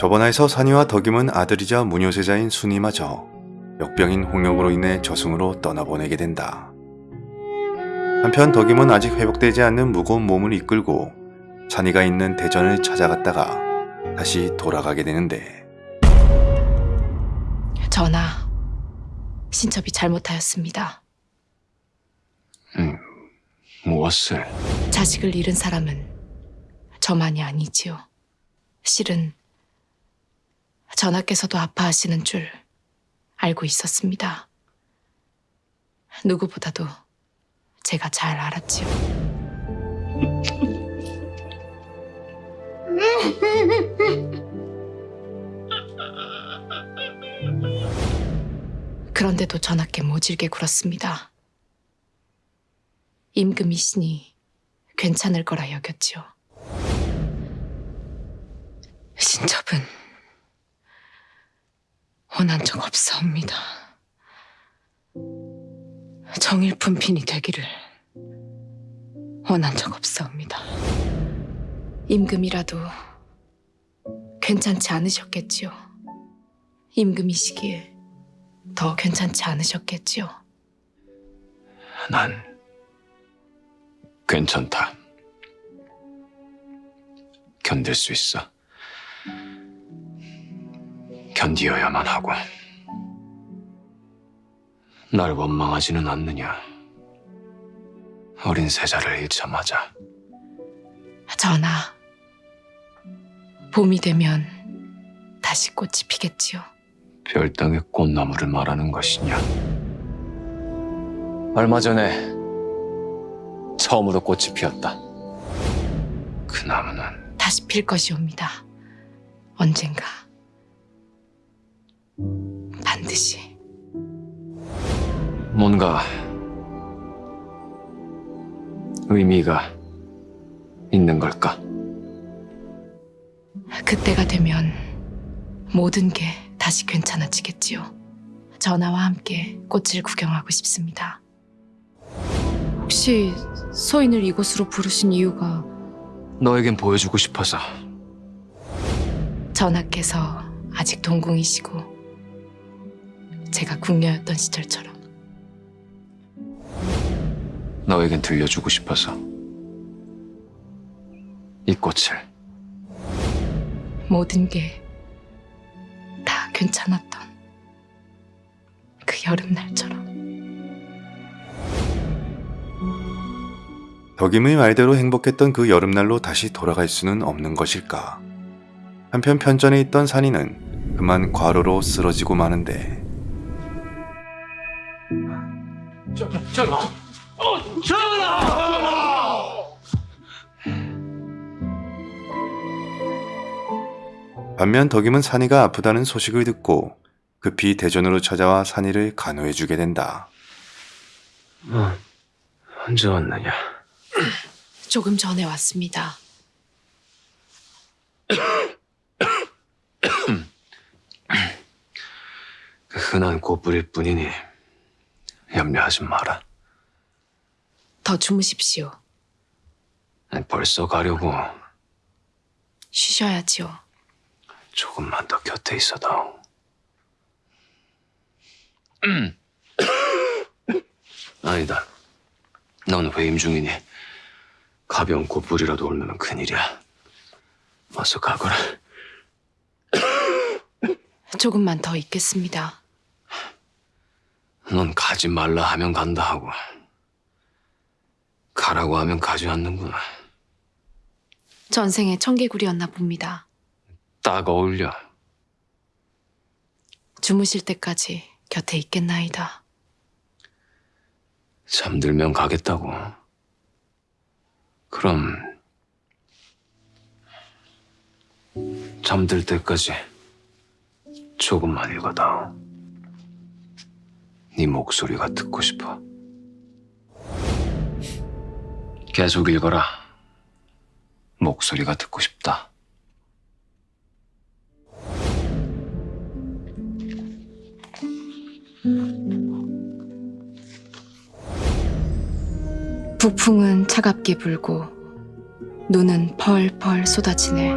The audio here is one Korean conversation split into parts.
저번화에서 산이와 덕임은 아들이자 무녀세자인 순이마저 역병인 홍역으로 인해 저승으로 떠나보내게 된다. 한편 덕임은 아직 회복되지 않는 무거운 몸을 이끌고 산이가 있는 대전을 찾아갔다가 다시 돌아가게 되는데 전하, 신첩이 잘못하였습니다. 음, 무엇을? 자식을 잃은 사람은 저만이 아니지요. 실은 전하께서도 아파하시는 줄 알고 있었습니다. 누구보다도 제가 잘 알았지요. 그런데도 전하께 모질게 굴었습니다. 임금이 신이 괜찮을 거라 여겼지요. 신첩은 원한 적 없사옵니다. 정일품 핀이 되기를 원한 적 없사옵니다. 임금이라도 괜찮지 않으셨겠지요. 임금이시기에 더 괜찮지 않으셨겠지요. 난 괜찮다. 견딜 수 있어. 견디어야만 하고. 날 원망하지는 않느냐. 어린 세자를 잃자마자 전하, 봄이 되면 다시 꽃이 피겠지요. 별땅의 꽃나무를 말하는 것이냐. 얼마 전에 처음으로 꽃이 피었다. 그 나무는 다시 필 것이옵니다. 언젠가. 반드시. 뭔가 의미가 있는 걸까? 그때가 되면 모든 게 다시 괜찮아지겠지요. 전하와 함께 꽃을 구경하고 싶습니다. 혹시 소인을 이곳으로 부르신 이유가 너에겐 보여주고 싶어서 전하께서 아직 동궁이시고 제가 궁녀였던 시절처럼. 너에겐 들려주고 싶어서. 이 꽃을. 모든 게 다 괜찮았던 그 여름날처럼. 덕임의 말대로 행복했던 그 여름날로 다시 돌아갈 수는 없는 것일까. 한편 편전에 있던 산이는 그만 과로로 쓰러지고 마는데 반면 덕임은 산이가 아프다는 소식을 듣고 급히 대전으로 찾아와 산이를 간호해주게 된다. 어, 언제 왔느냐? 조금 전에 왔습니다. 그 흔한 꽃뿌릴 뿐이니 염려하지 마라. 더 주무십시오. 아니, 벌써 가려고 쉬셔야지요. 조금만 더 곁에 있어다오. 음. 아니다. 넌 회임 중이니 가벼운 꽃뿌리라도 올면 큰일이야. 어서 가거라. 조금만 더 있겠습니다. 넌 가지 말라 하면 간다 하고 가라고 하면 가지 않는구나. 전생에 청개구리였나 봅니다. 딱 어울려. 주무실 때까지 곁에 있겠나이다. 잠들면 가겠다고. 그럼 잠들 때까지 조금만 읽어다오. 네 목소리가 듣고 싶어. 계속 읽어라. 목소리가 듣고 싶다. 북풍은 차갑게 불고 눈은 펄펄 쏟아지네.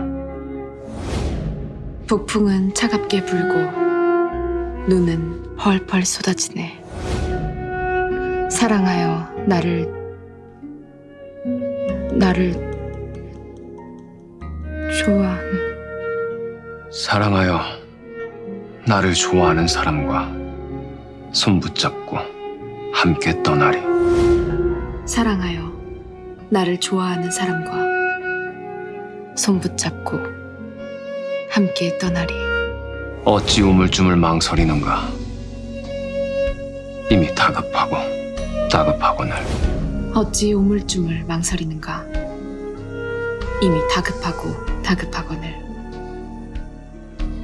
북풍은 차갑게 불고 눈은 펄펄 쏟아지네. 사랑하여 나를 나를 좋아하는 사랑하여 나를 좋아하는 사람과 손 붙잡고 함께 떠나리. 사랑하여 나를 좋아하는 사람과 손 붙잡고 함께 떠나리. 어찌 우물쭈물 망설이는가? 이미 다급하고 다급하고는 어찌 우물쭈물 망설이는가? 이미 다급하고 다급하거늘.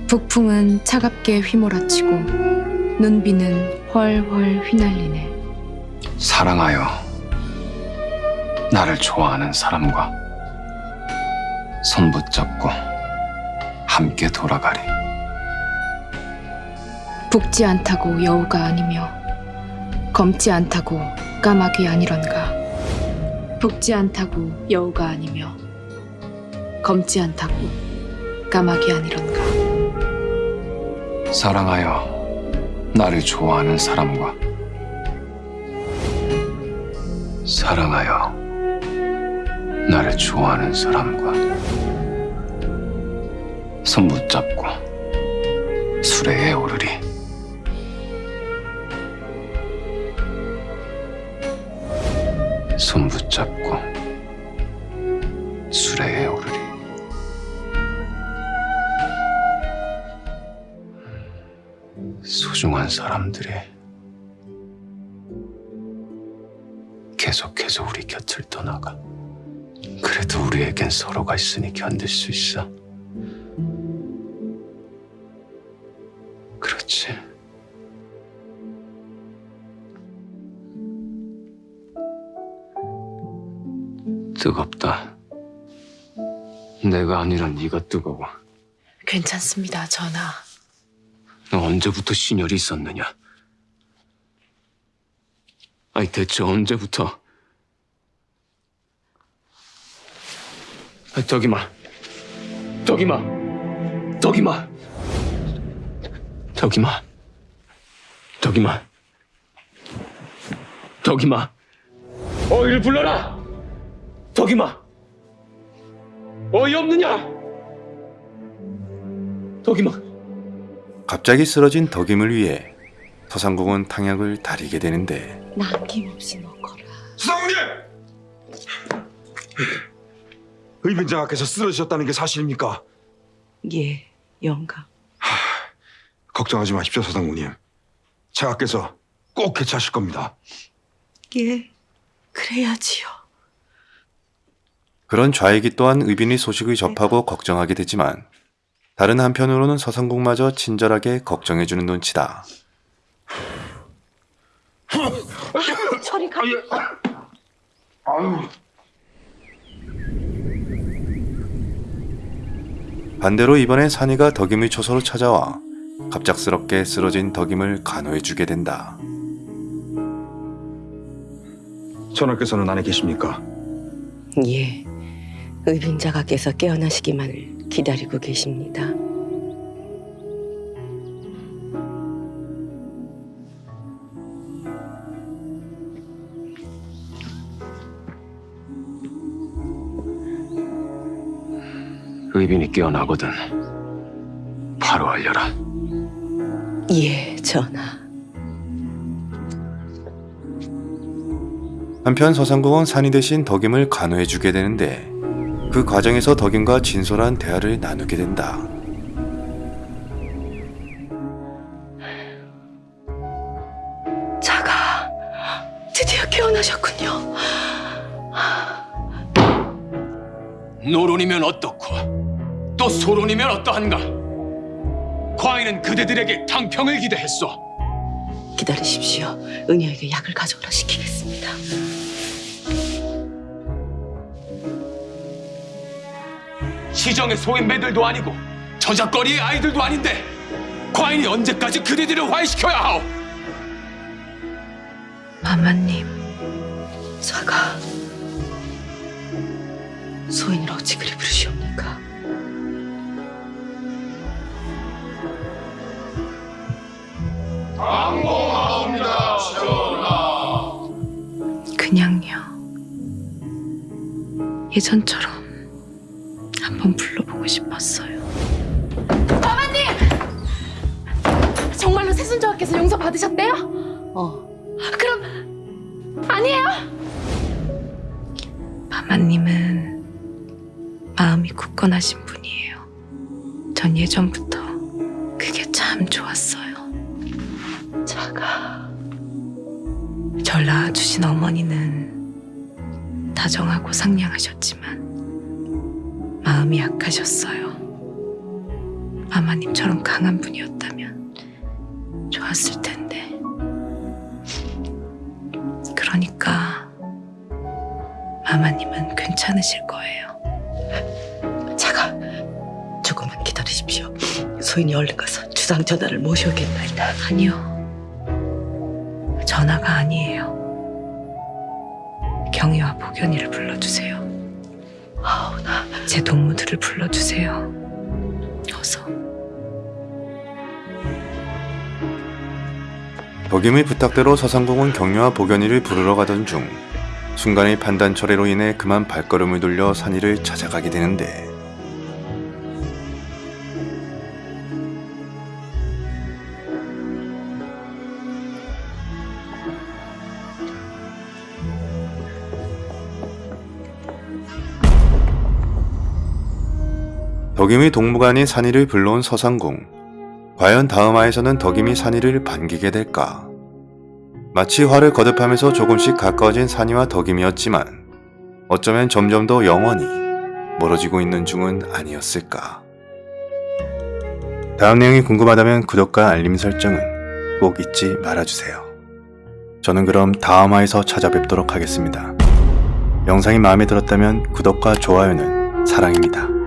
북풍은 차갑게 휘몰아치고 눈비는 훨훨 휘날리네. 사랑하여 나를 좋아하는 사람과 손 붙잡고 함께 돌아가리. 붓지 않다고 여우가 아니며 검지 않다고 까마귀 아니런가. 붓지 않다고 여우가 아니며 검지 않다고 까마귀 아니런가. 사랑하여 나를 좋아하는 사람과 사랑하여 나를 좋아하는 사람과 손 붙잡고 술에 애오르리 손 붙잡고 술에 애오르리 소중한 사람들이 계속해서 우리 곁을 떠나가. 그래도 우리에겐 서로가 있으니 견딜 수 있어. 그렇지. 뜨겁다. 내가 아니라 네가 뜨거워. 괜찮습니다, 전하. 너 언제부터 신혈이 있었느냐? 아니 대체 언제부터? 아, 덕이마, 덕이마, 덕이마, 덕이마, 덕이마, 덕이마. 어이를 불러라, 덕이마. 어이 없느냐? 덕이마. 갑자기 쓰러진 덕임을 위해 서상국은 탕약을 다리게 되는데 남김없이 넣거라. 수상님! 의빈장하께서 쓰러지셨다는 게 사실입니까? 예, 영감. 걱정하지 마십시오, 서상국님. 장하께서 꼭 개최하실 겁니다. 예, 그래야지요. 그런 좌익이 또한 의빈이 소식을 접하고 걱정하게 되지만 다른 한편으로는 서상국마저 친절하게 걱정해주는 눈치다. 저리 가. 반대로 이번엔 산이가 덕임의 초소로 찾아와 갑작스럽게 쓰러진 덕임을 간호해주게 된다. 전하께서는 안에 계십니까? 예, 의빈자가께서 깨어나시기만을 기다리고 계십니다. 의빈이 깨어나거든. 바로 알려라. 예, 전하. 한편 서상국은 산이 대신 덕임을 간호해주게 되는데 그 과정에서 덕임과 진솔한 대화를 나누게 된다. 자가 드디어 깨어나셨군요. 노론이면 어떻고 또 소론이면 어떠한가? 과인은 그대들에게 탕평을 기대했소. 기다리십시오. 은희에게 약을 가져오라 시키겠습니다. 시정의 소인배들도 아니고 저작거리의 아이들도 아닌데 과인이 언제까지 그대들을 화해시켜야 하오? 마마님, 사가 소인을 어찌 그리 부르시옵는가? 항공하옵니다, 전하. 그냥요. 예전처럼 한번 불러보고 싶었어요. 정말로 세순조합께서 용서 받으셨대요? 어. 그럼 아니에요? 마마님은 마음이 굳건하신 분이에요. 전 예전부터 그게 참 좋았어요. 자가. 절 낳아주신 어머니는 다정하고 상냥하셨지만 마음이 약하셨어요. 마마님처럼 강한 분이었다면 좋았을 텐데. 그러니까 마마님은 괜찮으실 거예요. 자가. 조금만 기다리십시오. 소인이 얼른 가서 주상 전하를 모셔오겠나이다. 아니요. 전화가 아니에요. 경희와 복연이를. 제 동무들을 불러주세요. 어서. 덕임의 부탁대로 서상공은 경료와 복연이를 부르러 가던 중 순간의 판단 철회로 인해 그만 발걸음을 돌려 산이를 찾아가게 되는데 덕임의 동무가 아닌 산이를 불러온 서상공 과연 다음 화에서는 덕임이 산이를 반기게 될까? 마치 화를 거듭하면서 조금씩 가까워진 산이와 덕임이었지만 어쩌면 점점 더 영원히 멀어지고 있는 중은 아니었을까? 다음 내용이 궁금하다면 구독과 알림 설정은 꼭 잊지 말아주세요. 저는 그럼 다음 화에서 찾아뵙도록 하겠습니다. 영상이 마음에 들었다면 구독과 좋아요는 사랑입니다.